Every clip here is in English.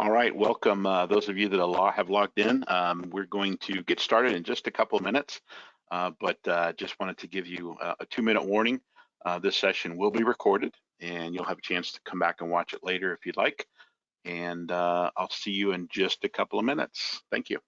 All right, welcome uh, those of you that have logged in. Um, we're going to get started in just a couple of minutes, uh, but uh, just wanted to give you a, a two minute warning. Uh, this session will be recorded and you'll have a chance to come back and watch it later if you'd like. And uh, I'll see you in just a couple of minutes. Thank you.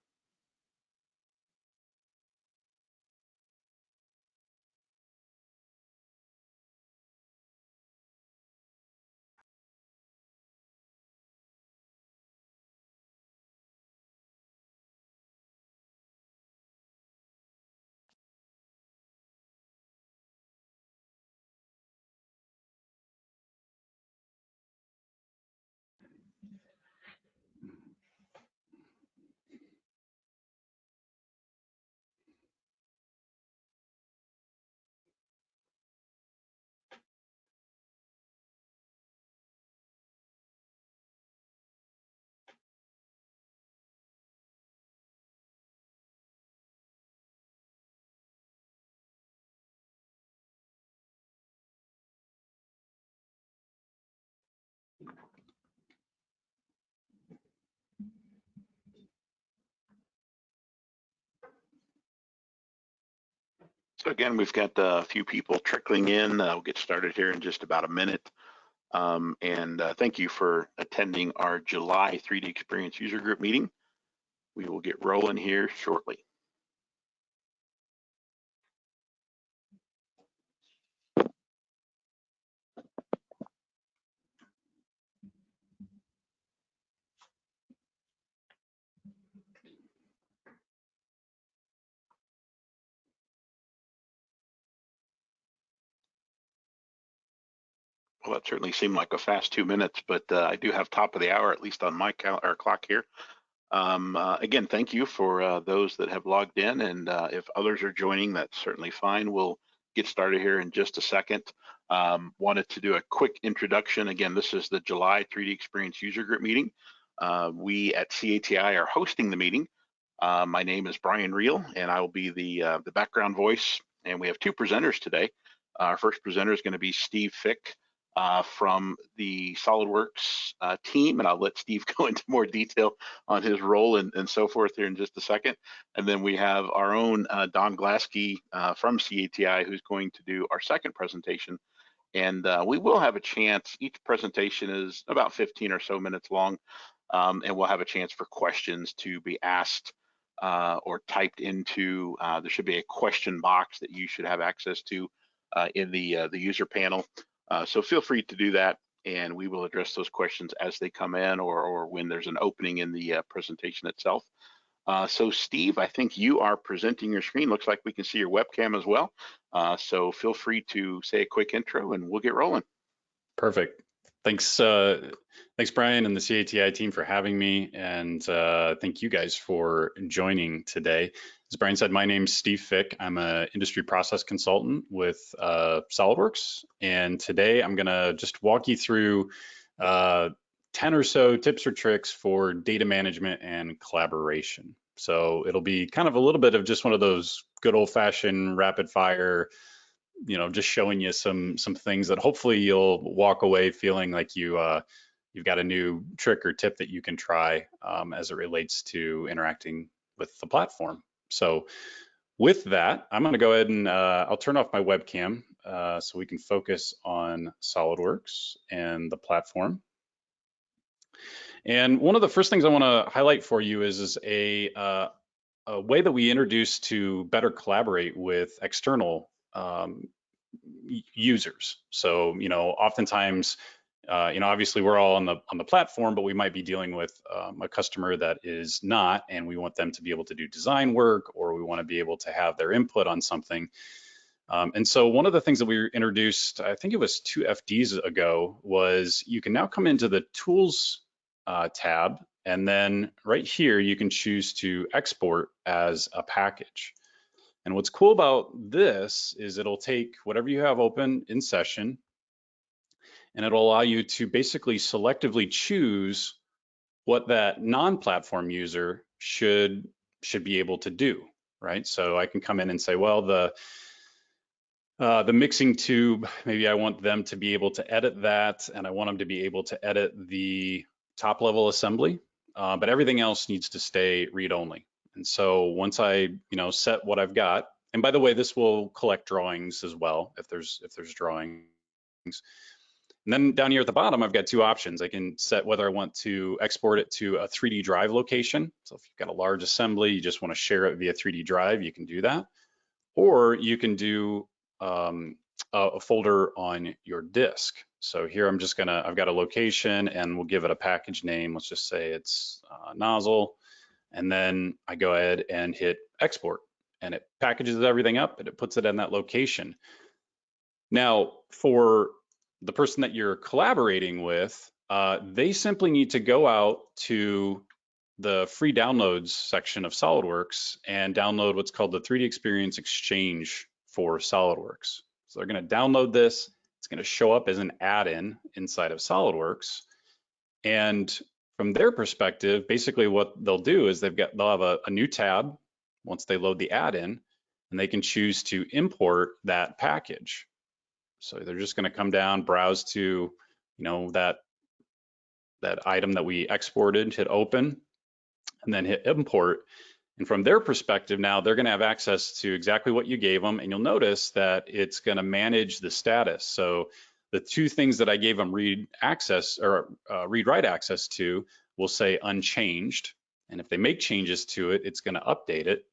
Again, we've got a few people trickling in. Uh, we'll get started here in just about a minute. Um, and uh, thank you for attending our July 3D Experience User Group meeting. We will get rolling here shortly. Well, that certainly seemed like a fast two minutes, but uh, I do have top of the hour, at least on my cal or clock here. Um, uh, again, thank you for uh, those that have logged in, and uh, if others are joining, that's certainly fine. We'll get started here in just a second. Um, wanted to do a quick introduction. Again, this is the July 3D Experience User Group meeting. Uh, we at CATI are hosting the meeting. Uh, my name is Brian Reel, and I will be the, the background voice, and we have two presenters today. Our first presenter is going to be Steve Fick, uh, from the SolidWorks uh, team, and I'll let Steve go into more detail on his role and, and so forth here in just a second. And then we have our own uh, Don Glasky uh, from CATI who's going to do our second presentation. And uh, we will have a chance, each presentation is about 15 or so minutes long, um, and we'll have a chance for questions to be asked or typed into, there should be a question box that you should have access to in the, the user panel. Uh, so feel free to do that and we will address those questions as they come in or, or when there's an opening in the uh, presentation itself. Uh, so Steve, I think you are presenting your screen. Looks like we can see your webcam as well. Uh, so feel free to say a quick intro and we'll get rolling. Perfect. Thanks, uh, thanks Brian and the CATI team for having me, and uh, thank you guys for joining today. As Brian said, my name's Steve Fick. I'm an industry process consultant with uh, SolidWorks, and today I'm gonna just walk you through uh, 10 or so tips or tricks for data management and collaboration. So it'll be kind of a little bit of just one of those good old fashioned rapid fire, you know, just showing you some some things that hopefully you'll walk away feeling like you uh, you've got a new trick or tip that you can try um, as it relates to interacting with the platform. So with that, I'm gonna go ahead and uh, I'll turn off my webcam uh, so we can focus on SolidWorks and the platform. And one of the first things I wanna highlight for you is, is a, uh, a way that we introduce to better collaborate with external um, users. So, you know, oftentimes uh, you know, obviously we're all on the on the platform, but we might be dealing with um, a customer that is not, and we want them to be able to do design work, or we want to be able to have their input on something. Um, and so one of the things that we introduced, I think it was two FDs ago, was you can now come into the Tools uh, tab, and then right here you can choose to export as a package. And what's cool about this is it'll take whatever you have open in session, and it'll allow you to basically selectively choose what that non-platform user should should be able to do, right? So I can come in and say, well, the uh, the mixing tube, maybe I want them to be able to edit that, and I want them to be able to edit the top level assembly, uh, but everything else needs to stay read only. And so once I, you know, set what I've got, and by the way, this will collect drawings as well if there's if there's drawings. And then down here at the bottom, I've got two options. I can set whether I want to export it to a 3D drive location. So if you've got a large assembly, you just want to share it via 3D drive, you can do that. Or you can do um, a, a folder on your disk. So here I'm just gonna, I've got a location and we'll give it a package name. Let's just say it's uh, nozzle. And then I go ahead and hit export and it packages everything up and it puts it in that location. Now for the person that you're collaborating with, uh, they simply need to go out to the free downloads section of SolidWorks and download what's called the 3D Experience Exchange for SolidWorks. So they're going to download this. It's going to show up as an add-in inside of SolidWorks. And from their perspective, basically what they'll do is they've got they'll have a, a new tab once they load the add-in, and they can choose to import that package. So they're just going to come down, browse to, you know, that that item that we exported, hit open, and then hit import. And from their perspective now, they're going to have access to exactly what you gave them. And you'll notice that it's going to manage the status. So the two things that I gave them read access or uh, read write access to will say unchanged. And if they make changes to it, it's going to update it.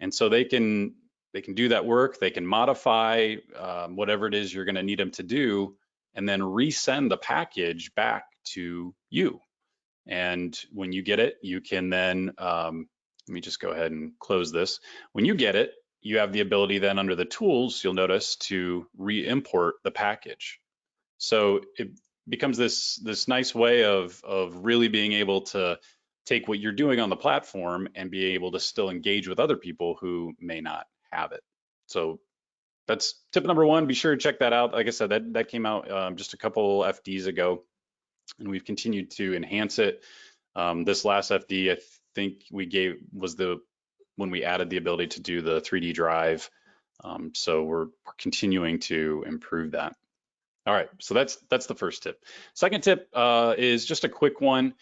And so they can they can do that work. They can modify um, whatever it is you're going to need them to do, and then resend the package back to you. And when you get it, you can then, um, let me just go ahead and close this. When you get it, you have the ability then under the tools, you'll notice to re-import the package. So it becomes this, this nice way of, of really being able to take what you're doing on the platform and be able to still engage with other people who may not have it. So that's tip number one. Be sure to check that out. Like I said, that, that came out um, just a couple FDs ago and we've continued to enhance it. Um, this last FD, I think we gave was the when we added the ability to do the 3D drive. Um, so we're, we're continuing to improve that. All right, so that's that's the first tip. Second tip uh, is just a quick one.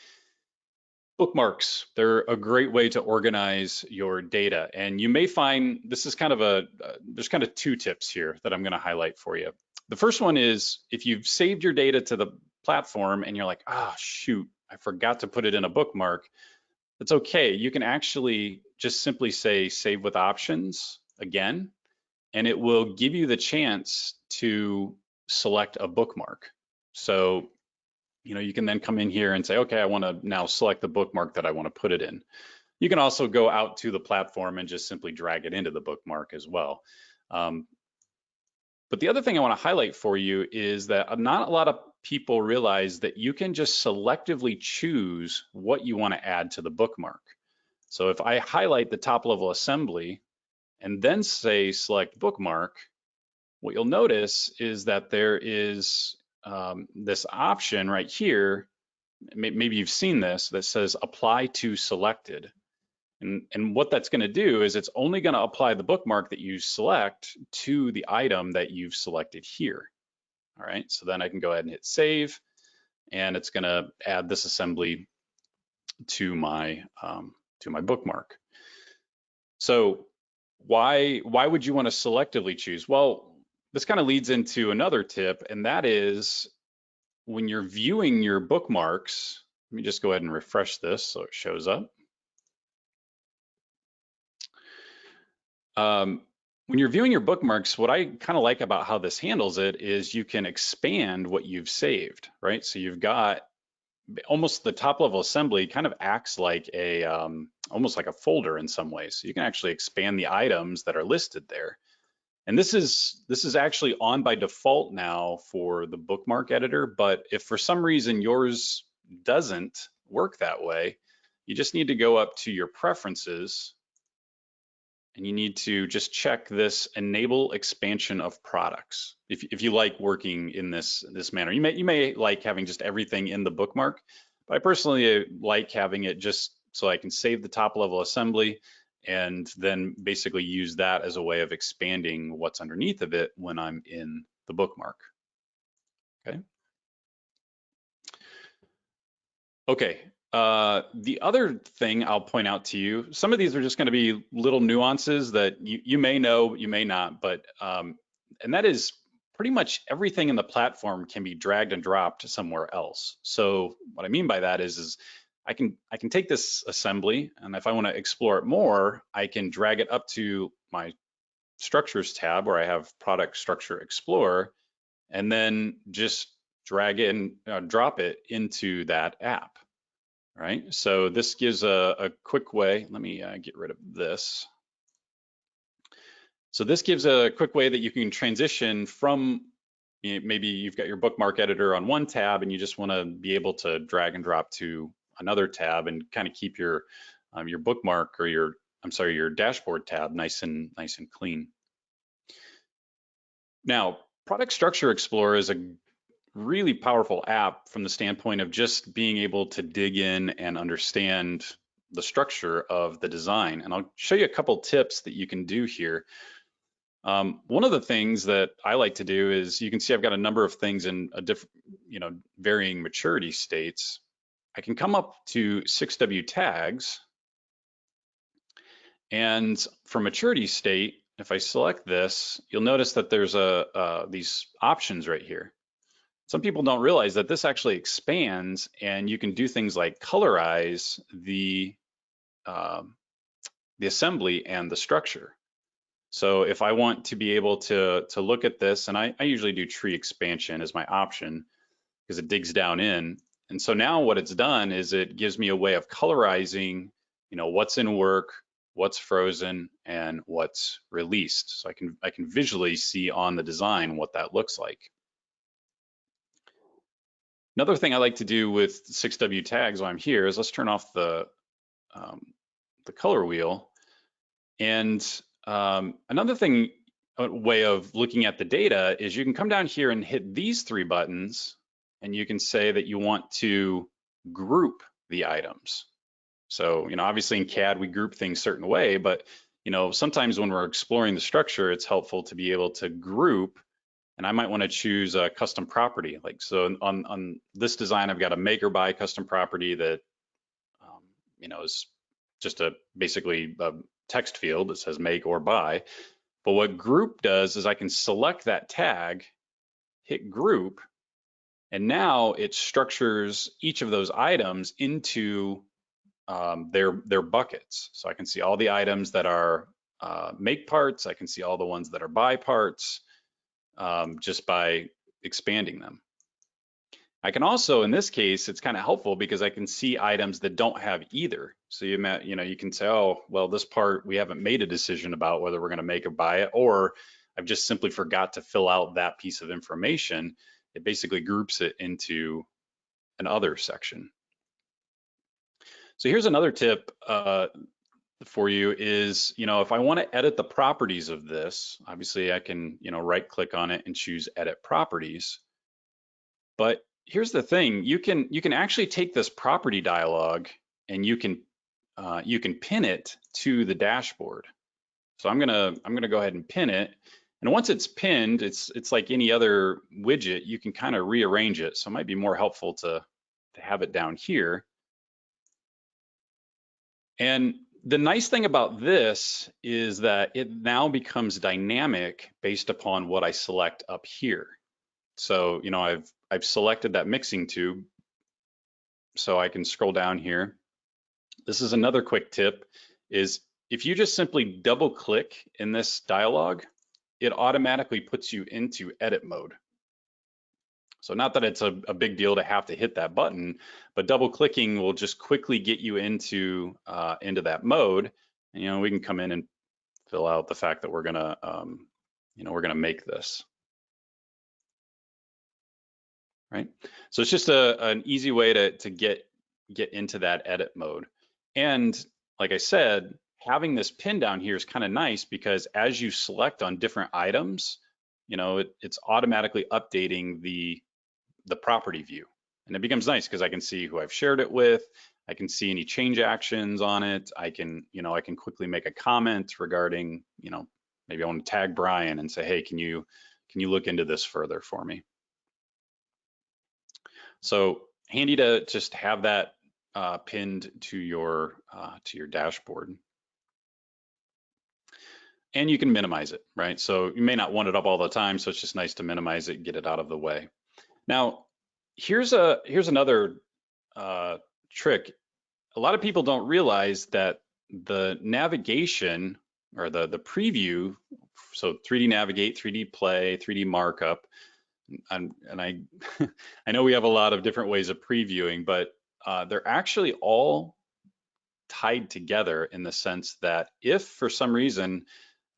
Bookmarks, they're a great way to organize your data. And you may find this is kind of a, uh, there's kind of two tips here that I'm gonna highlight for you. The first one is if you've saved your data to the platform and you're like, ah, oh, shoot, I forgot to put it in a bookmark, that's okay. You can actually just simply say save with options again, and it will give you the chance to select a bookmark. So, you know, you can then come in here and say, okay, I want to now select the bookmark that I want to put it in. You can also go out to the platform and just simply drag it into the bookmark as well. Um, but the other thing I want to highlight for you is that not a lot of people realize that you can just selectively choose what you want to add to the bookmark. So if I highlight the top level assembly and then say select bookmark, what you'll notice is that there is um, this option right here, maybe you've seen this, that says apply to selected. And, and what that's gonna do is it's only gonna apply the bookmark that you select to the item that you've selected here. All right, so then I can go ahead and hit save and it's gonna add this assembly to my um, to my bookmark. So why why would you want to selectively choose? Well, this kind of leads into another tip, and that is when you're viewing your bookmarks. Let me just go ahead and refresh this so it shows up. Um, when you're viewing your bookmarks, what I kind of like about how this handles it is you can expand what you've saved, right? So you've got almost the top level assembly kind of acts like a um, almost like a folder in some ways. So you can actually expand the items that are listed there. And this is this is actually on by default now for the bookmark editor, but if for some reason yours doesn't work that way, you just need to go up to your preferences and you need to just check this enable expansion of products. If, if you like working in this, this manner, you may, you may like having just everything in the bookmark, but I personally uh, like having it just so I can save the top level assembly and then basically use that as a way of expanding what's underneath of it when I'm in the bookmark, okay? Okay. Uh, the other thing I'll point out to you, some of these are just going to be little nuances that you, you may know, you may not, but um, and that is pretty much everything in the platform can be dragged and dropped somewhere else. So what I mean by that is, is I can I can take this assembly, and if I want to explore it more, I can drag it up to my structures tab where I have product structure explorer, and then just drag in, uh, drop it into that app right? So this gives a, a quick way. Let me uh, get rid of this. So this gives a quick way that you can transition from maybe you've got your bookmark editor on one tab and you just want to be able to drag and drop to another tab and kind of keep your um, your bookmark or your I'm sorry your dashboard tab nice and nice and clean. Now, Product Structure Explorer is a really powerful app from the standpoint of just being able to dig in and understand the structure of the design. And I'll show you a couple tips that you can do here. Um, one of the things that I like to do is you can see I've got a number of things in a different, you know, varying maturity states. I can come up to 6W tags and for maturity state, if I select this, you'll notice that there's a uh, these options right here some people don't realize that this actually expands and you can do things like colorize the, um, the assembly and the structure. So if I want to be able to, to look at this, and I, I usually do tree expansion as my option because it digs down in. And so now what it's done is it gives me a way of colorizing, you know, what's in work, what's frozen, and what's released. So I can, I can visually see on the design what that looks like. Another thing I like to do with 6W tags while I'm here is let's turn off the, um, the color wheel. And um, another thing, a way of looking at the data is you can come down here and hit these three buttons and you can say that you want to group the items. So, you know, obviously in CAD, we group things certain way, but you know, sometimes when we're exploring the structure, it's helpful to be able to group and I might want to choose a custom property. Like so on, on this design, I've got a make or buy custom property that, um, you know, is just a basically a text field that says make or buy. But what group does is I can select that tag, hit group, and now it structures each of those items into um, their, their buckets. So I can see all the items that are uh, make parts, I can see all the ones that are buy parts, um, just by expanding them. I can also, in this case, it's kind of helpful because I can see items that don't have either. So you, you know, you can say, oh, well, this part we haven't made a decision about whether we're going to make or buy it, or I've just simply forgot to fill out that piece of information. It basically groups it into an other section. So here's another tip uh, for you is, you know, if I want to edit the properties of this, obviously I can, you know, right click on it and choose edit properties. But here's the thing, you can you can actually take this property dialog and you can uh, you can pin it to the dashboard. So I'm gonna I'm gonna go ahead and pin it. And once it's pinned, it's it's like any other widget, you can kind of rearrange it. So it might be more helpful to, to have it down here. And the nice thing about this is that it now becomes dynamic based upon what I select up here. So, you know, I've, I've selected that mixing tube. So I can scroll down here. This is another quick tip is if you just simply double click in this dialog, it automatically puts you into edit mode. So not that it's a, a, big deal to have to hit that button, but double clicking will just quickly get you into uh, into that mode. And, you know, we can come in and fill out the fact that we're gonna, um, you know, we're gonna make this. Right. So it's just a, an easy way to, to get get into that edit mode. And like I said, having this pin down here is kind of nice because as you select on different items, you know, it, it's automatically updating the the property view. And it becomes nice because I can see who I've shared it with. I can see any change actions on it. I can, you know, I can quickly make a comment regarding, you know, maybe I want to tag Brian and say, hey, can you, can you look into this further for me? So handy to just have that uh, pinned to your uh, to your dashboard. And you can minimize it, right? So you may not want it up all the time, so it's just nice to minimize it, get it out of the way. Now, here's a here's another uh, trick. A lot of people don't realize that the navigation or the the preview, so 3D navigate, 3D play, 3D markup, and, and I I know we have a lot of different ways of previewing, but uh, they're actually all tied together in the sense that if for some reason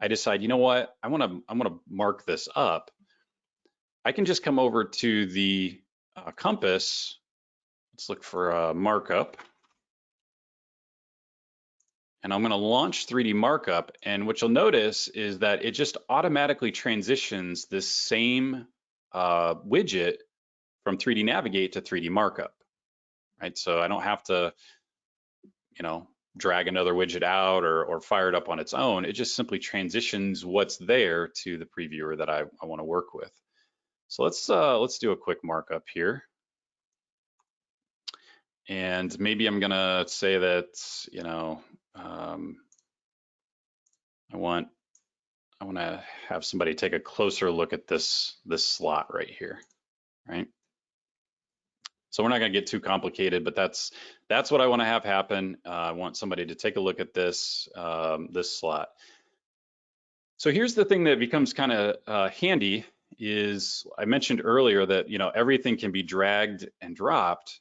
I decide, you know what, I want to I want to mark this up, I can just come over to the uh, compass. Let's look for a markup. And I'm going to launch 3D markup. And what you'll notice is that it just automatically transitions this same uh, widget from 3D Navigate to 3D Markup, right? So I don't have to, you know, drag another widget out or, or fire it up on its own. It just simply transitions what's there to the previewer that I, I want to work with. So let's uh, let's do a quick markup here. And maybe I'm gonna say that, you know, um, I want I want to have somebody take a closer look at this, this slot right here, right? So we're not going to get too complicated, but that's that's what I want to have happen. Uh, I want somebody to take a look at this um, this slot. So here's the thing that becomes kind of uh, handy is I mentioned earlier that you know everything can be dragged and dropped.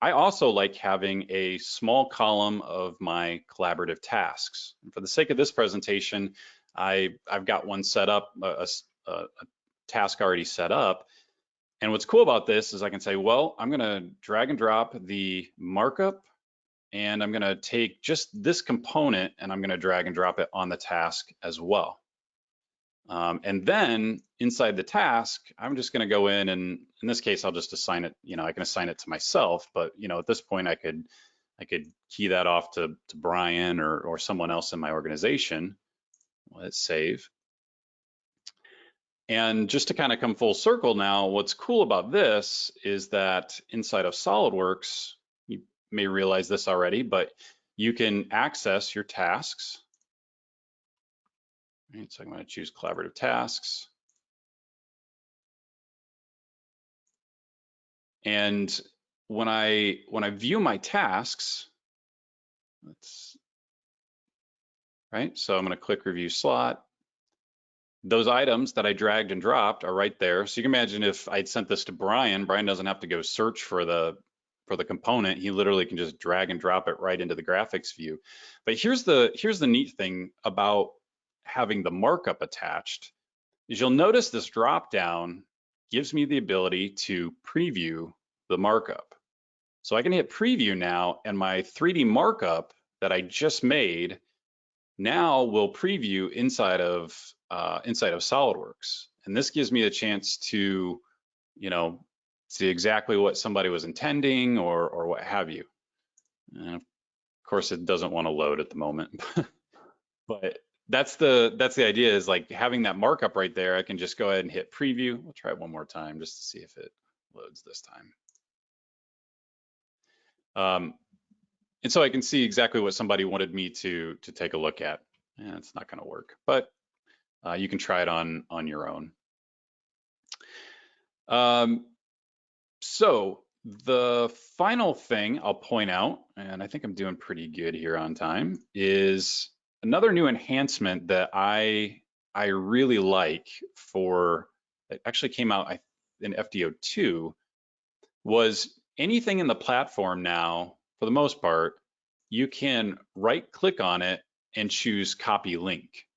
I also like having a small column of my collaborative tasks. And for the sake of this presentation, I, I've got one set up, a, a, a task already set up. And what's cool about this is I can say, well, I'm gonna drag and drop the markup and I'm gonna take just this component and I'm gonna drag and drop it on the task as well. Um, and then inside the task, I'm just gonna go in and in this case, I'll just assign it, you know, I can assign it to myself, but you know, at this point I could, I could key that off to, to Brian or, or someone else in my organization. Let's save. And just to kind of come full circle now, what's cool about this is that inside of SolidWorks, you may realize this already, but you can access your tasks. Right, so I'm going to choose collaborative tasks. And when I when I view my tasks, let's right? So I'm going to click review slot. Those items that I dragged and dropped are right there. So you can imagine if I'd sent this to Brian, Brian doesn't have to go search for the for the component. He literally can just drag and drop it right into the graphics view. But here's the here's the neat thing about having the markup attached is you'll notice this drop down gives me the ability to preview the markup. So I can hit preview now and my 3D markup that I just made now we'll preview inside of uh, inside of SolidWorks, and this gives me a chance to, you know, see exactly what somebody was intending or or what have you. And of course, it doesn't want to load at the moment, but that's the that's the idea is like having that markup right there. I can just go ahead and hit preview. We'll try it one more time just to see if it loads this time. Um, and so I can see exactly what somebody wanted me to to take a look at. And it's not going to work, but uh, you can try it on on your own. Um, so the final thing I'll point out, and I think I'm doing pretty good here on time, is another new enhancement that I I really like for it actually came out in FD02 was anything in the platform now for the most part, you can right click on it and choose copy link.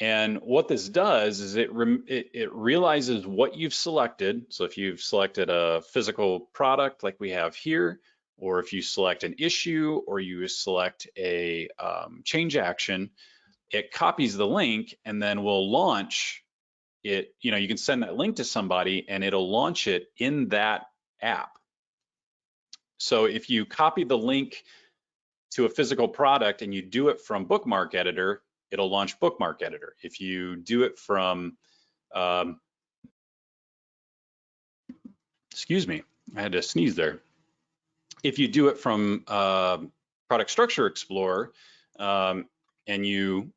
And what this does is it, it, it, realizes what you've selected. So if you've selected a physical product like we have here, or if you select an issue or you select a um, change action, it copies the link and then will launch it. You know, you can send that link to somebody and it'll launch it in that app. So if you copy the link to a physical product and you do it from Bookmark Editor, it'll launch Bookmark Editor. If you do it from, um, excuse me, I had to sneeze there. if you do it from uh, Product Structure Explorer um, and you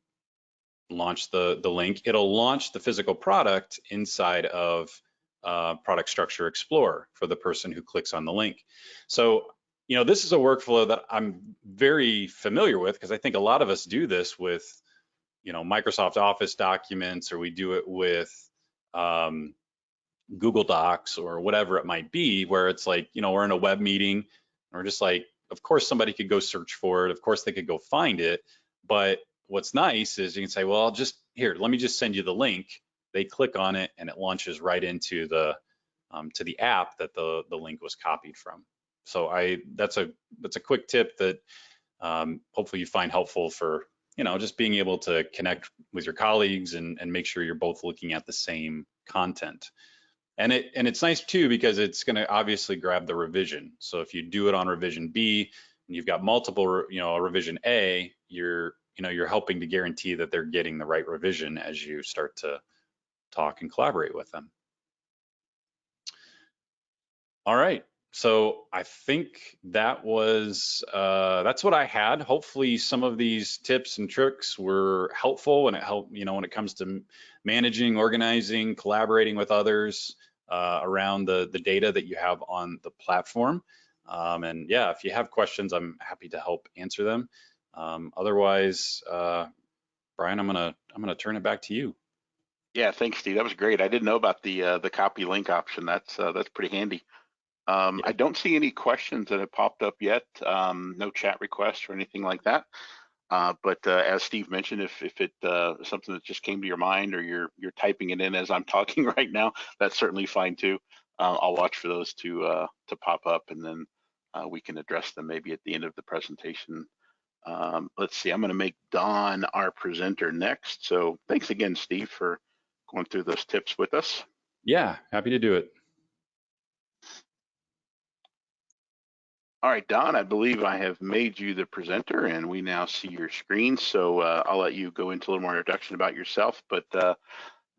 launch the, the link, it'll launch the physical product inside of uh, Product Structure Explorer for the person who clicks on the link. So, you know, this is a workflow that I'm very familiar with because I think a lot of us do this with, you know, Microsoft Office documents or we do it with um, Google Docs or whatever it might be, where it's like, you know, we're in a web meeting or just like, of course, somebody could go search for it. Of course, they could go find it. But what's nice is you can say, well, I'll just here, let me just send you the link. They click on it and it launches right into the um, to the app that the the link was copied from. So I that's a that's a quick tip that um, hopefully you find helpful for you know just being able to connect with your colleagues and and make sure you're both looking at the same content. And it and it's nice too because it's going to obviously grab the revision. So if you do it on revision B and you've got multiple, you know, a revision A, you're you know you're helping to guarantee that they're getting the right revision as you start to talk and collaborate with them. All right. So I think that was uh, that's what I had. Hopefully, some of these tips and tricks were helpful, and it helped you know when it comes to managing, organizing, collaborating with others uh, around the the data that you have on the platform. Um, and yeah, if you have questions, I'm happy to help answer them. Um, otherwise, uh, Brian, I'm gonna I'm gonna turn it back to you. Yeah, thanks, Steve. That was great. I didn't know about the uh, the copy link option. That's uh, that's pretty handy. Um, I don't see any questions that have popped up yet. Um, no chat requests or anything like that. Uh, but uh, as Steve mentioned, if if it uh, something that just came to your mind or you're you're typing it in as I'm talking right now, that's certainly fine too. Uh, I'll watch for those to uh, to pop up, and then uh, we can address them maybe at the end of the presentation. Um, let's see. I'm going to make Don our presenter next. So thanks again, Steve, for going through those tips with us. Yeah, happy to do it. All right, Don, I believe I have made you the presenter and we now see your screen. So uh, I'll let you go into a little more introduction about yourself. But uh,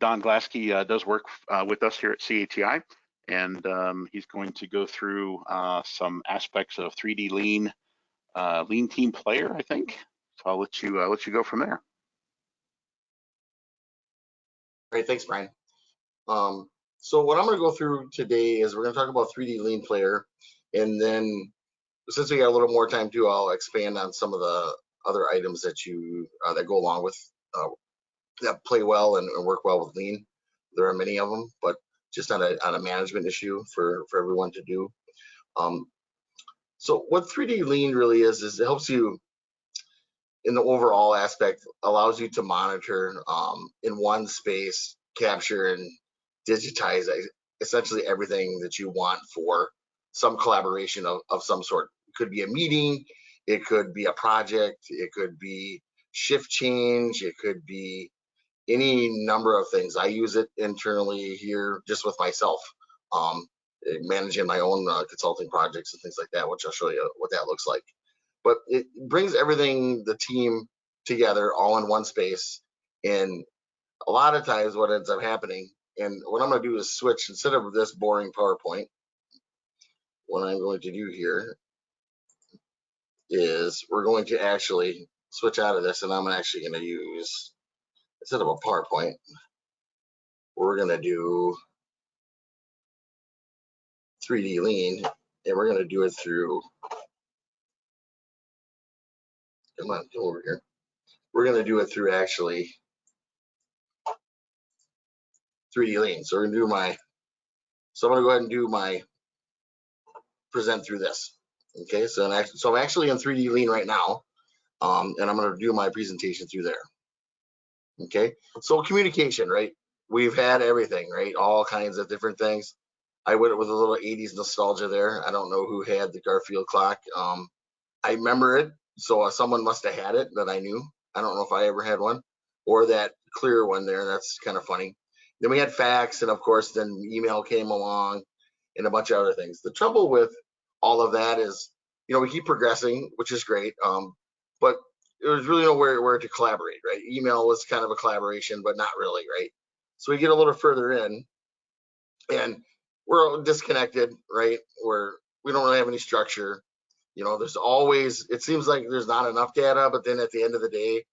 Don Glasky uh, does work uh, with us here at CATI and um, he's going to go through uh, some aspects of 3D Lean, uh, Lean Team Player, I think. So I'll let you, let you go from there. Great, thanks, Brian. Um, so what I'm going to go through today is we're going to talk about 3D Lean Player, and then since we got a little more time too, I'll expand on some of the other items that you uh, that go along with uh, that play well and, and, work well with Lean. There are many of them, but just on a on a management issue for for everyone to do. Um, so what 3D Lean really is is it helps you in the overall aspect allows you to monitor um, in one space, capture and digitize essentially everything that you want for some collaboration of, of some sort. It could be a meeting, it could be a project, it could be shift change, it could be any number of things. I use it internally here just with myself, um, managing my own uh, consulting projects and things like that, which I'll show you what that looks like. But it brings everything, the team together all in one space. And a lot of times what ends up happening, and what I'm gonna do is switch, instead of this boring PowerPoint, what I'm going to do here is we're going to actually switch out of this and I'm actually going to use, instead of a PowerPoint, we're going to do 3D Lean and we're going to do it through, come on, come over here. We're going to do it through actually 3D Lean. So we're going to do my, so I'm going to go ahead and do my present through this. Okay, so I'm actually, so I'm actually in 3D Lean right now, um, and I'm going to do my presentation through there. Okay, so communication, right? We've had everything, right? All kinds of different things. I went with a little 80s nostalgia there. I don't know who had the Garfield clock. Um, I remember it, so uh, someone must have had it that I knew. I don't know if I ever had one, or that clear one there. That's kind of funny. Then we had fax, and of course, then email came along, and a bunch of other things. The trouble with all of that is, you know, we keep progressing, which is great. Um, but there's really nowhere where to collaborate, right? Email was kind of a collaboration, but not really, right? So we get a little further in and we're disconnected, right? Where we don't really have any structure. You know, there's always, it seems like there's not enough data, but then at the end of the day,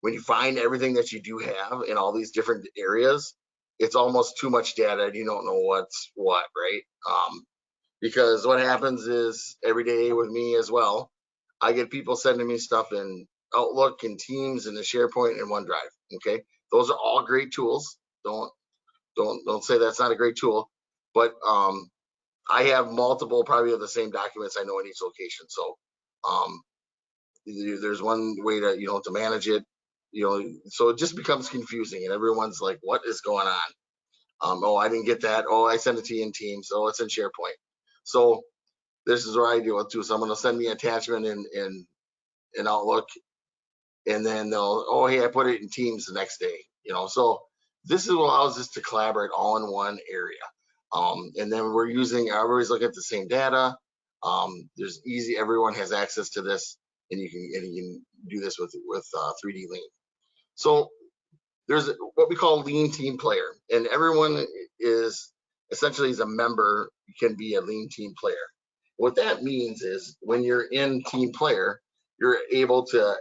when you find everything that you do have in all these different areas, it's almost too much data and you don't know what's what, right? Um, because what happens is every day with me as well, I get people sending me stuff in Outlook and Teams and the SharePoint and OneDrive. Okay, those are all great tools. Don't don't don't say that's not a great tool, but um, I have multiple probably of the same documents I know in each location. So um, there's one way to you know to manage it. You know, so it just becomes confusing, and everyone's like, "What is going on?" Um, oh, I didn't get that. Oh, I sent it to you in Teams. So it's in SharePoint. So this is where I deal with too. Someone will send me an attachment in in in Outlook, and then they'll, oh, hey, I put it in Teams the next day. You know, so this is what allows us to collaborate all in one area. Um, and then we're using, I always look at the same data. Um, there's easy, everyone has access to this, and you can and you can do this with with uh, 3D Lean. So there's what we call Lean Team Player, and everyone is essentially is a member can be a Lean Team Player. What that means is when you're in Team Player, you're able to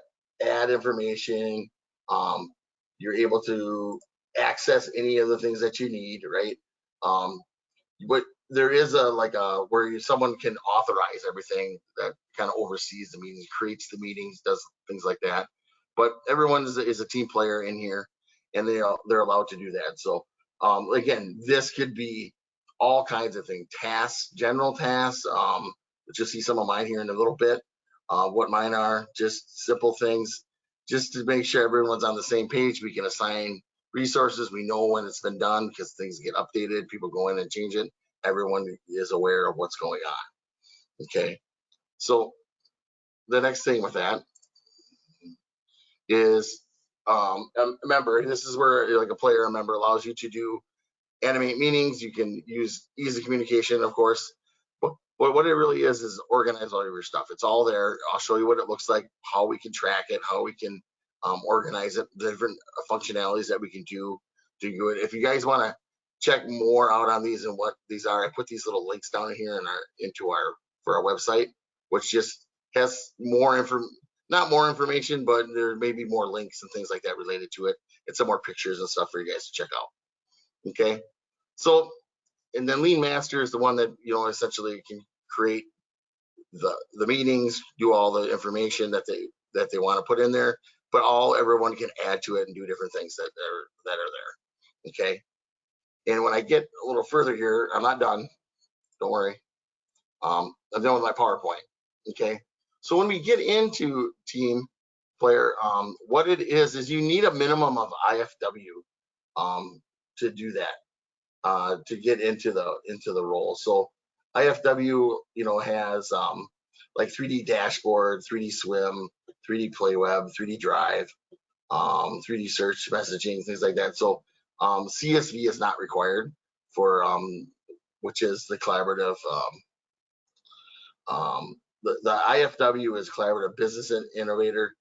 add information. Um, you're able to access any of the things that you need, right? Um, but there is a like a where you, someone can authorize everything that kind of oversees the meetings, creates the meetings, does things like that. But everyone is a, is a team player in here, and they are, they're allowed to do that. So um, again, this could be all kinds of things, tasks, general tasks. Um, you'll see some of mine here in a little bit. Uh, what mine are, just simple things, just to make sure everyone's on the same page. We can assign resources. We know when it's been done because things get updated. People go in and change it. Everyone is aware of what's going on. Okay. So the next thing with that is um, um, remember this is where like a player member allows you to do animate meetings. You can use easy communication, of course. But, what it really is is organize all your stuff. It's all there. I'll show you what it looks like, how we can track it, how we can um, organize it, the different functionalities that we can do to do it. If you guys want to check more out on these and what these are, I put these little links down here in our into our for our website, which just has more info, not more information, but there may be more links and things like that related to it, and some more pictures and stuff for you guys to check out. Okay, so and then Lean Master is the one that you know essentially can create the the meetings, do all the information that they that they want to put in there, but all everyone can add to it and do different things that are that are there. Okay. And when I get a little further here, I'm not done. Don't worry. Um, I'm done with my PowerPoint. Okay. So when we get into team player, um, what it is is you need a minimum of IFW um, to do that, uh, to get into the into the role. So IFW, you know, has um, like 3D dashboard, 3DSwym, 3D play web, 3D drive, um, 3D search messaging, things like that. So um, CSV is not required for um, which is the collaborative. Um, um, the, the IFW is collaborative business in- innovator,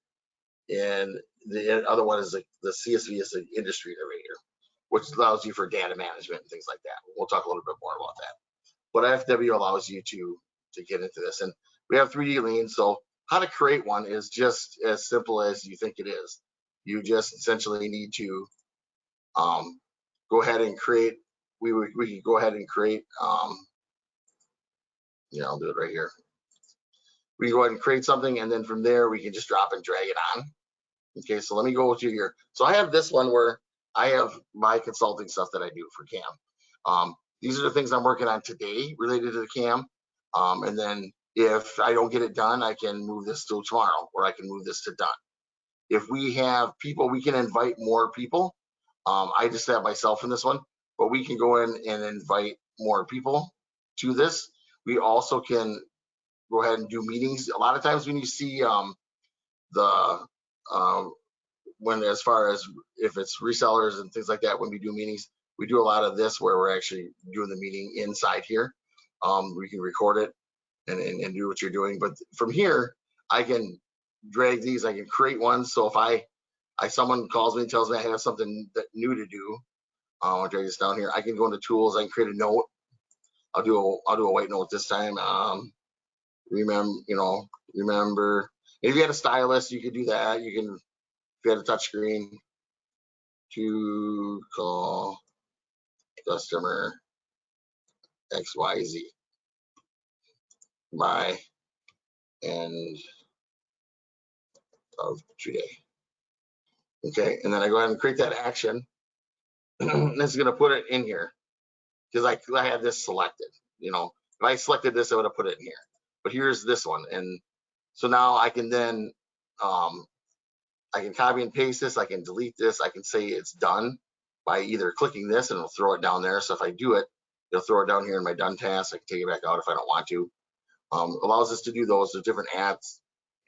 and the other one is the, the CSV is the industry innovator, which allows you for data management and things like that. We'll talk a little bit more about that. But IFW allows you to to get into this, and we have 3D lean. So how to create one is just as simple as you think it is. You just essentially need to um, go ahead and create. We would we could go ahead and create. Um, yeah, I'll do it right here. We can go ahead and create something, and then from there we can just drop and drag it on. Okay, so let me go to here. So I have this one where I have my consulting stuff that I do for CAM. Um, these are the things I'm working on today related to the CAM. Um, and then if I don't get it done, I can move this to tomorrow, or I can move this to done. If we have people, we can invite more people. Um, I just have myself in this one, but we can go in and invite more people to this. We also can go ahead and do meetings. A lot of times when you see um, the um, when as far as if it's resellers and things like that, when we do meetings, we do a lot of this where we're actually doing the meeting inside here. Um, we can record it and, and, and do what you're doing. But from here, I can drag these, I can create one. So if I, I someone calls me and tells me I have something that new to do, uh, I'll drag this down here. I can go into tools, I can create a note. I'll do a, I'll do a white note this time. Um, remember, you know, remember. If you had a stylist, you could do that. You can, if you had a touch screen, to call customer XYZ by end of today. Okay, and then I go ahead and create that action. it's gonna put it in here. Because I, I had this selected, you know, if I selected this, I would have put it in here. But here's this one. And so now I can then, um, I can copy and paste this. I can delete this. I can say it's done by either clicking this and it'll throw it down there. So if I do it, it'll throw it down here in my done task. I can take it back out if I don't want to. Um, allows us to do those. There's different apps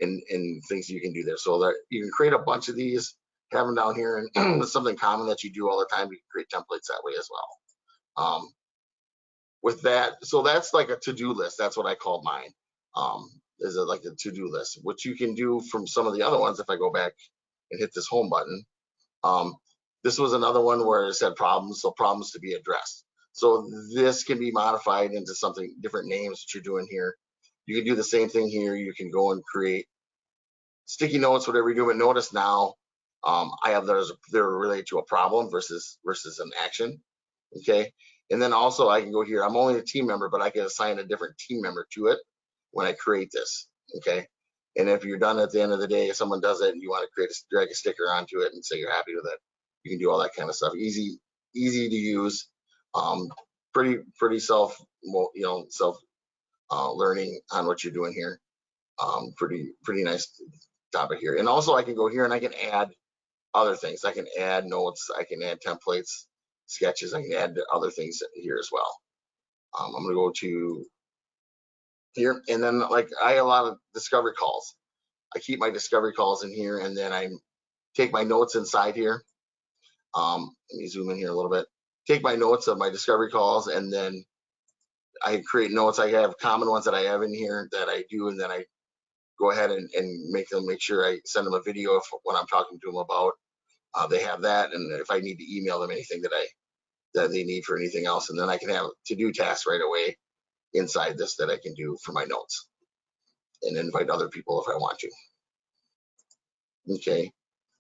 and, and things you can do there. So that you can create a bunch of these, have them down here, and it's something common that you do all the time. You can create templates that way as well. Um, with that, so that's like a to-do list. That's what I call mine. Um, is it like a to-do list, which you can do from some of the other ones. If I go back and hit this home button, um, this was another one where it said problems, so problems to be addressed. So this can be modified into something different names that you're doing here. You can do the same thing here. You can go and create sticky notes, whatever you do. But notice now, um, I have those they're related to a problem versus versus an action. Okay, and then also I can go here. I'm only a team member, but I can assign a different team member to it when I create this. Okay, and if you're done at the end of the day, if someone does it and you want to create a drag a sticker onto it and say you're happy with it, you can do all that kind of stuff. Easy, easy to use. Um, pretty pretty self you know self uh, learning on what you're doing here. Um, pretty, pretty nice topic here. And also I can go here and I can add other things. I can add notes, I can add templates, sketches, I can add other things here as well. Um, I'm gonna go to here and then like I have a lot of discovery calls. I keep my discovery calls in here and then I take my notes inside here. Um, let me zoom in here a little bit. Take my notes of my discovery calls and then I create notes. I have common ones that I have in here that I do, and then I go ahead and, and make them make sure I send them a video of what I'm talking to them about. Uh, they have that, and if I need to email them anything that I that they need for anything else, and then I can have to do tasks right away inside this that I can do for my notes, and invite other people if I want to. Okay,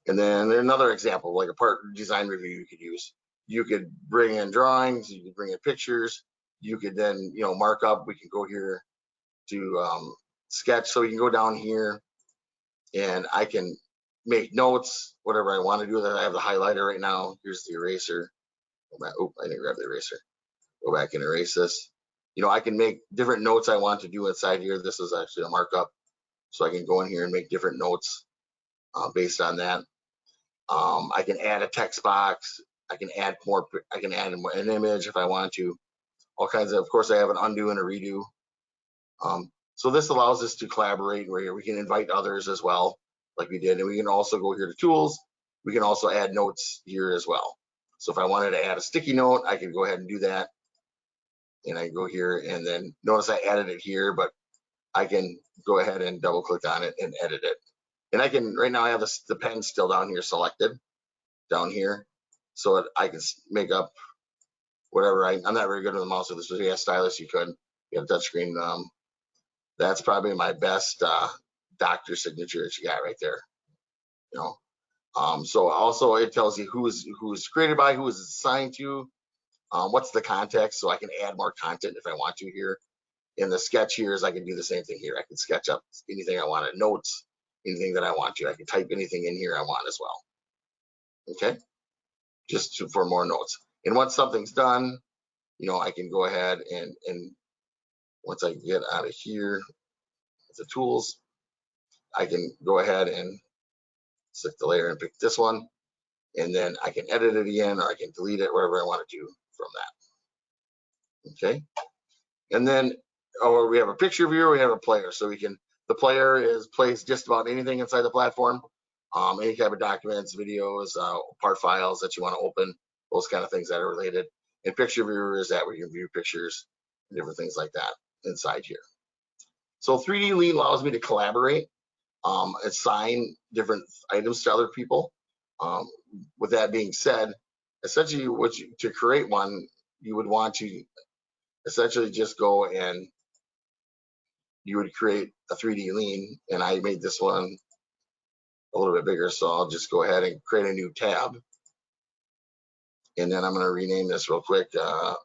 and then another example, like a part design review you could use. You could bring in drawings, you could bring in pictures, you could then, you know, mark up. We can go here to um, sketch. So you can go down here and I can make notes, whatever I want to do. That I have the highlighter right now. Here's the eraser. Oh, I didn't grab the eraser. Go back and erase this. You know, I can make different notes I want to do inside here. This is actually a markup. So I can go in here and make different notes uh, based on that. Um, I can add a text box. I can add more, I can add an image if I want to all kinds of, of course, I have an undo and a redo. Um, so this allows us to collaborate where we can invite others as well, like we did. And we can also go here to tools. We can also add notes here as well. So if I wanted to add a sticky note, I can go ahead and do that. And I go here and then notice I added it here, but I can go ahead and double click on it and edit it. And I can, right now I have the, the pen still down here selected down here. So it, I can make up whatever. I, am not very good with the mouse with this, but yeah, stylus, you could. You have touchscreen. Um, that's probably my best uh, doctor signature that you got right there. You know. Um, so also it tells you who's who's created by, who is assigned to, um, what's the context, so I can add more content if I want to here. In the sketch here is I can do the same thing here. I can sketch up anything I want, notes, anything that I want to. I can type anything in here I want as well. Okay, just to, for more notes. And once something's done, you know, I can go ahead and, and once I get out of here, the tools, I can go ahead and select the layer and pick this one. And then I can edit it again, or I can delete it, whatever I want to do from that. Okay. And then, oh, we have a picture viewer, we have a player. So we can, the player is plays just about anything inside the platform. Um, any type of documents, videos, uh, part files that you want to open those kind of things that are related. And picture viewer is that where you can view pictures and different things like that inside here. So 3D Lean allows me to collaborate, um, assign different items to other people. Um, with that being said, essentially what you, to create one, you would want to essentially just go and you would create a 3D lean, and I made this one a little bit bigger, so I'll just go ahead and create a new tab. And then I'm gonna rename this real quick, uh,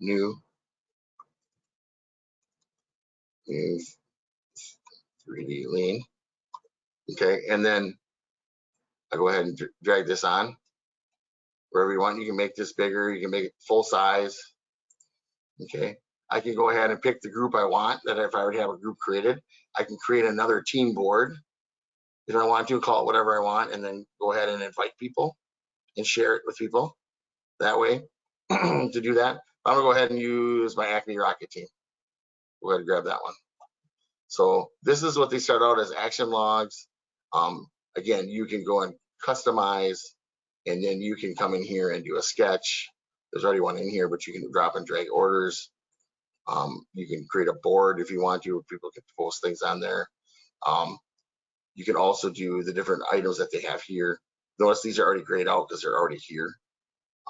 new. New 3D lean. Okay, and then I go ahead and dr- drag this on. Wherever you want, you can make this bigger, you can make it full size. Okay, I can go ahead and pick the group I want, that if I already have a group created, I can create another team board. If I want to, call it whatever I want, and then go ahead and invite people and share it with people that way to do that. I'm gonna go ahead and use my Acme Rocket team. Go ahead and grab that one. So this is what they start out as action logs. Um, again, you can go and customize and then you can come in here and do a sketch. There's already one in here, but you can drop and drag orders. Um, you can create a board if you want to, people can post things on there. Um, you can also do the different items that they have here. Notice these are already grayed out because they're already here.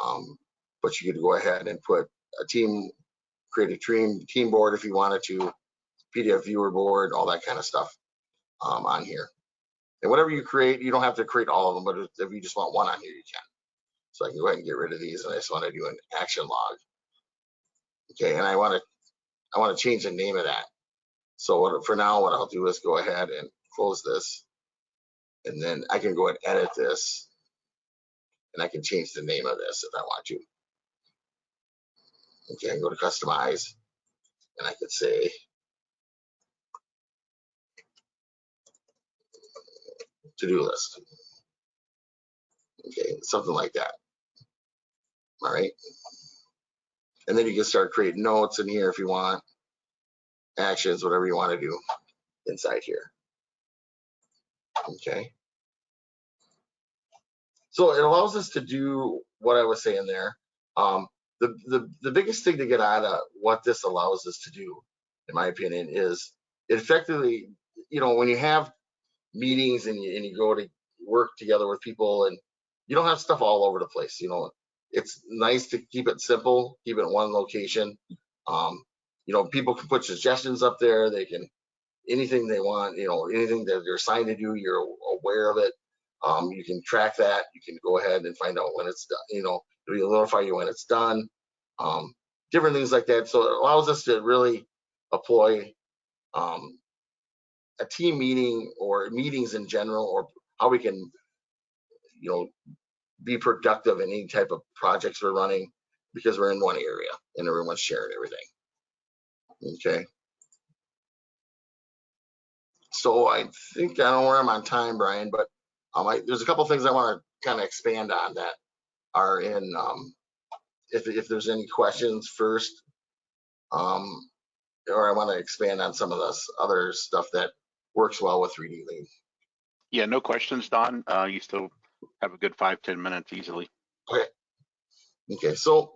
Um, but you could go ahead and put a team, create a team, team board if you wanted to, PDF viewer board, all that kind of stuff um, on here. And whatever you create, you don't have to create all of them, but if- you just want one on here, you can. So I can go ahead and get rid of these and I just want to do an action log. Okay, and I want to, I want to change the name of that. So what, for now, what I'll do is go ahead and close this. And then I can go and edit this. And I can change the name of this if I want to. Okay, I can go to customize. And I could say, to-do list. Okay, something like that. All right. And then you can start creating notes in here if you want, actions, whatever you want to do inside here. Okay. So it allows us to do what I was saying there. Um, the, the, the biggest thing to get out of what this allows us to do, in my opinion, is it effectively, you know, when you have meetings and you, and you go to work together with people and you don't have stuff all over the place, you know, it's nice to keep it simple, keep it in one location. Um, you know, people can put suggestions up there. They can anything they want. You know, anything that they're assigned to do, you're aware of it. Um, you can track that. You can go ahead and find out when it's done. You know, it'll notify you when it's done. Um, different things like that. So it allows us to really employ um, a team meeting or meetings in general, or how we can, you know, be productive in any type of projects we're running because we're in one area and everyone's sharing everything. Okay. So I think I don't know where I'm on time, Brian, but um, I, there's a couple things I want to kind of expand on that are in. Um, if if there's any questions first, um, or I want to expand on some of this other stuff that works well with 3D Lean. Yeah, no questions, Don. Uh, you still have a good five, ten minutes easily. Okay, Okay, so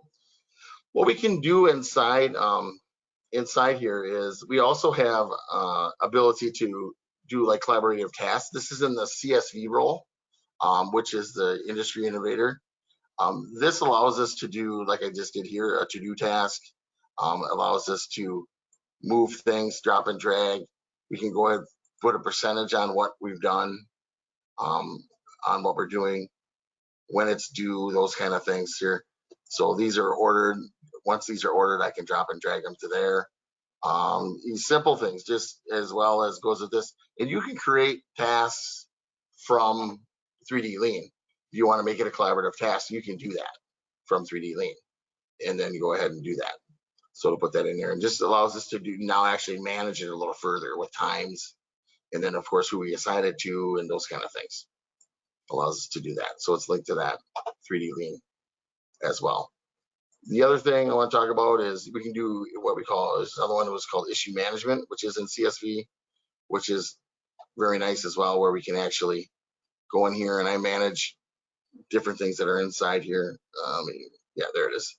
what we can do inside um, inside here is we also have uh, ability to do like collaborative tasks. This is in the CSV role, um, which is the industry innovator. Um, this allows us to do, like I just did here, a to-do task. Um, allows us to move things, drop and drag. We can go ahead, put a percentage on what we've done, um, on what we're doing, when it's due, those kind of things here. So these are ordered. Once these are ordered, I can drop and drag them to there. Um, these simple things, just as well as goes with this. And you can create tasks from 3D Lean. If you want to make it a collaborative task, you can do that from 3D Lean. And then go ahead and do that. So to put that in there and just allows us to do now actually manage it a little further with times. And then of course who we assign it to and those kind of things. Allows us to do that. So it's linked to that 3D Lean as well. The other thing I want to talk about is we can do what we call, another one that was called issue management, which is in CSV, which is very nice as well, where we can actually go in here and I manage different things that are inside here. Um, yeah, there it is.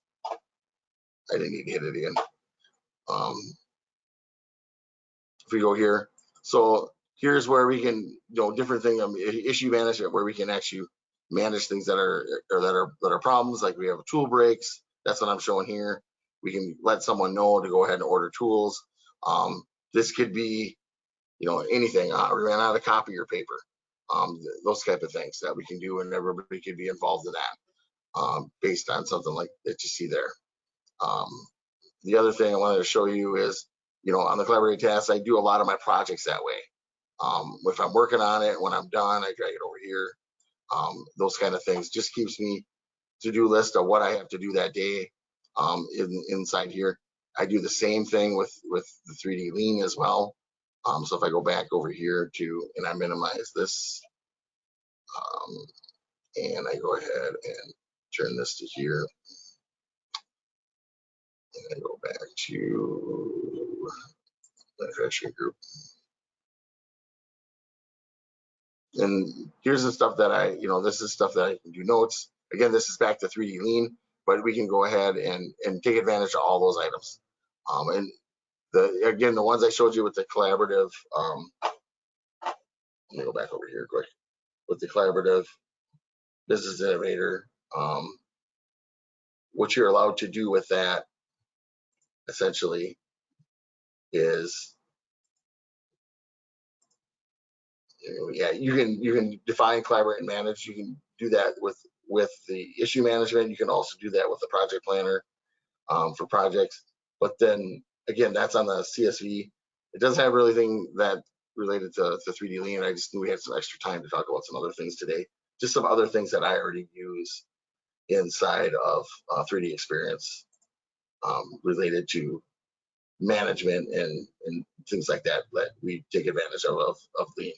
I didn't need to hit it again. Um, if we go here, so here's where we can, you know, different thing, um, issue management, where we can actually manage things that are, or that are, that are problems, like we have tool breaks. That's what I'm showing here. We can let someone know to go ahead and order tools. Um, this could be, you know, anything. Uh, we ran out of copier paper, um, those type of things that we can do, and everybody could be involved in that, um, based on something like that you see there. Um, the other thing I wanted to show you is, you know, on the collaborative tasks, I do a lot of my projects that way. Um, if I'm working on it, when I'm done, I drag it over here. Um, those kind of things just keeps me to-do list of what I have to do that day um, in, inside here. I do the same thing with with the 3D lean as well. Um, so if I go back over here to and I minimize this, um, and I go ahead and turn this to here, and I go back to the manufacturing group. And here's the stuff that I, you know, this is stuff that I can do notes. Again, this is back to 3D lean, but we can go ahead and, and take advantage of all those items. Um, and the, again, the ones I showed you with the collaborative, um, let me go back over here quick. With the collaborative business innovator, um, what you're allowed to do with that essentially is yeah, you can you can define, collaborate, and manage. You can do that with with the issue management. You can also do that with the project planner um, for projects. But then again, that's on the CSV. It doesn't have really anything that related to, to 3D Lean. I just knew we had some extra time to talk about some other things today. Just some other things that I already use inside of uh, 3D Experience um, related to management and, and things like that that we take advantage of of, of Lean.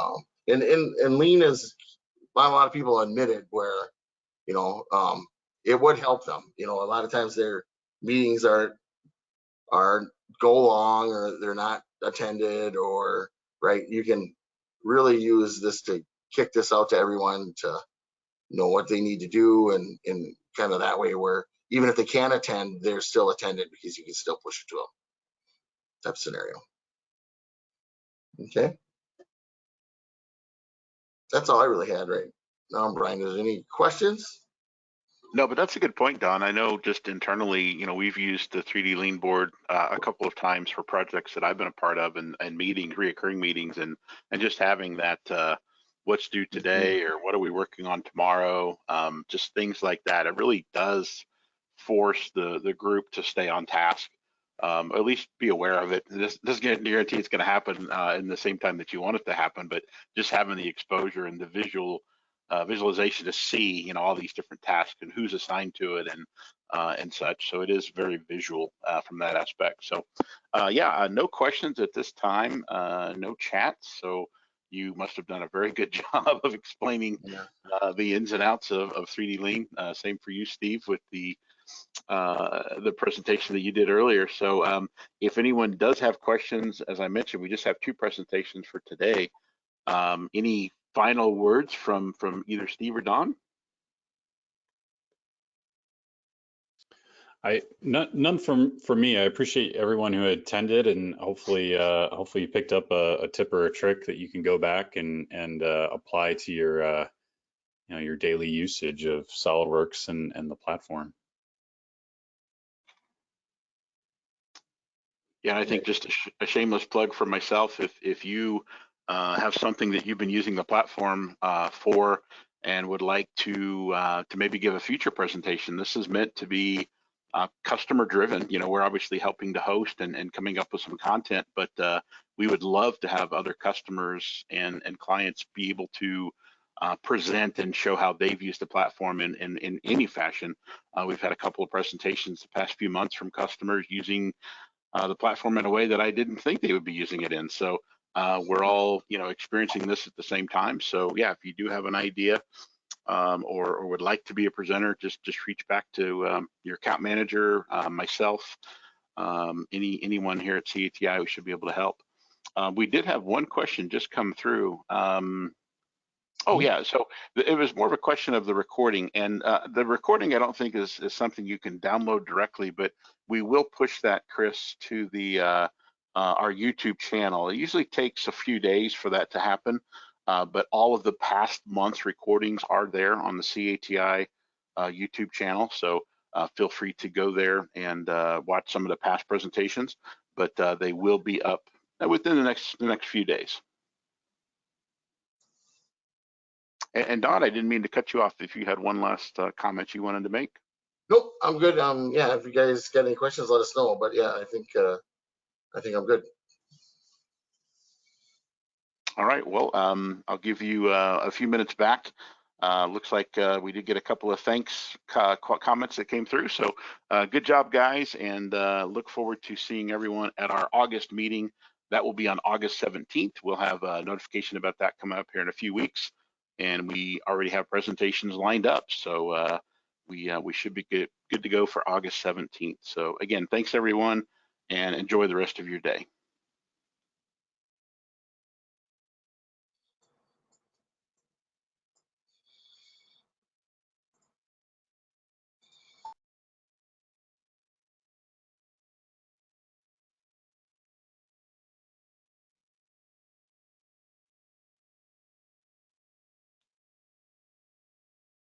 Um, and, and, and lean is, not a lot of people admit it where, you know, um, it would help them. You know, a lot of times their meetings are, are go long or they're not attended or, right, you can really use this to kick this out to everyone to know what they need to do and, and kind of that way where even if they can't attend, they're still attended because you can still push it to them. Type scenario. Okay that's all I really had right now. Brian, is there any questions? No, but that's a good point, Don. I know just internally, you know, we've used the 3D Lean board uh, a couple of times for projects that I've been a part of and, and meetings, reoccurring meetings, and and just having that uh, what's due today or what are we working on tomorrow, um, just things like that. It really does force the the group to stay on task, um, at least be aware of it. This doesn't guarantee it's going to happen uh, in the same time that you want it to happen, but just having the exposure and the visual uh, visualization to see, you know, all these different tasks and who's assigned to it and uh, and such. So it is very visual uh, from that aspect. So uh, yeah, uh, no questions at this time, uh, no chats. So you must have done a very good job of explaining Yeah. uh, the ins and outs of, of 3D Lean. Uh, same for you, Steve, with the uh, the presentation that you did earlier. So um, if anyone does have questions, as I mentioned, we just have two presentations for today. Um, any final words from from either Steve or Don? I none, none from for me. I appreciate everyone who attended, and hopefully, uh, hopefully you picked up a, a tip or a trick that you can go back and and uh, apply to your uh, you know your daily usage of SolidWorks and and the platform. Yeah, I think just a, sh a, shameless plug for myself. If if you uh, have something that you've been using the platform uh, for and would like to uh, to maybe give a future presentation, this is meant to be uh, customer driven. You know, we're obviously helping to host and, and coming up with some content, but uh, we would love to have other customers and and clients be able to uh, present and show how they've used the platform in, in, in any fashion. Uh, we've had a couple of presentations the past few months from customers using uh, the platform in a way that I didn't think they would be using it in. So uh, we're all, you know, experiencing this at the same time. So yeah, if you do have an idea um, or, or, would like to be a presenter, just just reach back to um, your account manager, uh, myself, um, any anyone here at CATI who should be able to help. Uh, we did have one question just come through. Oh Mm-hmm. yeah, so it was more of a question of the recording, and uh, the recording I don't think is is something you can download directly, but we will push that, Chris, to the uh, uh, our YouTube channel. It usually takes a few days for that to happen, uh, but all of the past months recordings are there on the CATI uh, YouTube channel. So uh, feel free to go there and uh, watch some of the past presentations. but uh, they will be up within the next the next few days. And, and Don, I didn't mean to cut you off. If you had one last uh, comment you wanted to make. Nope, I'm good. Um, yeah, if you guys got any questions, let us know. But yeah, I think uh, I think I'm good. All right. Well, um, I'll give you uh, a few minutes back. Uh, looks like uh, we did get a couple of thanks co- co- comments that came through. So uh, good job, guys, and uh, look forward to seeing everyone at our August meeting. That will be on August 17th. We'll have a notification about that coming up here in a few weeks, and we already have presentations lined up. So uh, we uh, we should be good good to go for August 17th. So again, thanks everyone, and enjoy the rest of your day.